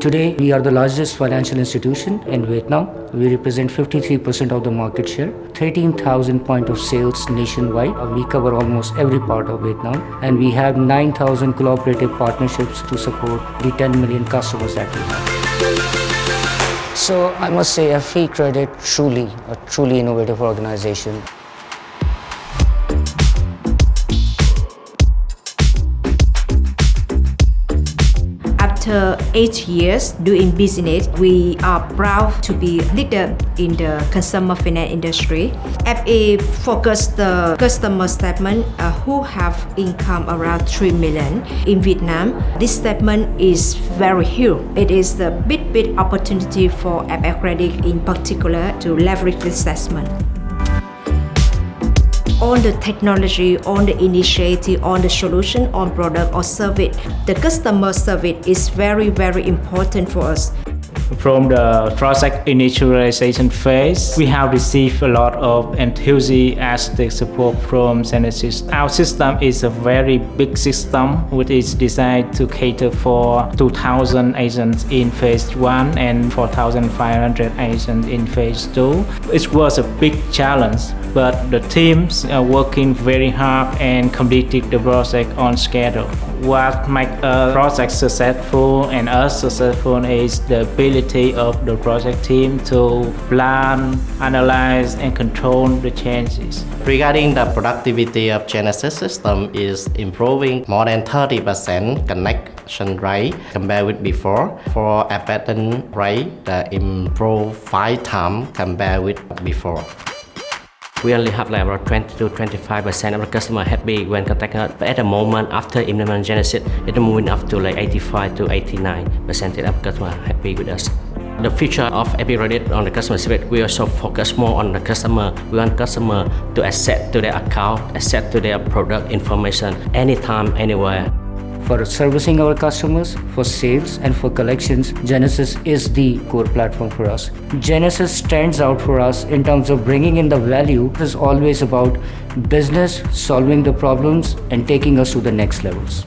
Today, we are the largest financial institution in Vietnam. We represent 53% of the market share, 13,000 point of sales nationwide. We cover almost every part of Vietnam and we have 9,000 cooperative partnerships to support the 10 million customers that we have. So I must say FE Credit truly, a truly innovative organization. After eight years doing business, we are proud to be leader in the consumer finance industry. FE focus the customer segment uh, who have income around 3 million in Vietnam. This segment is very huge. It is the big, big opportunity for FE Credit in particular to leverage this segment on the technology, on the initiative, on the solution, on product or service. The customer service is very, very important for us. From the project initialization phase, we have received a lot of enthusiastic support from Genesys. Our system is a very big system which is designed to cater for 2,000 agents in phase 1 and 4,500 agents in phase 2. It was a big challenge, but the teams are working very hard and completed the project on schedule. What makes a uh, project successful and us successful is the ability of the project team to plan, analyze, and control the changes. Regarding the productivity of Genesys system is improving more than 30% connection rate compared with before. For abandon rate, the improve 5 times compared with before. We only have like around 20 to 25% of the customer happy when contacting us. But at the moment, after implementing Genesys, it's moving up to like 85 to 89% of customer happy with us. The future of FE Credit on the customer service, we also focus more on the customer. We want customer to access to their account, access to their product information anytime, anywhere. For servicing our customers, for sales and for collections, Genesys is the core platform for us. Genesys stands out for us in terms of bringing in the value. It is always about business, solving the problems and taking us to the next levels.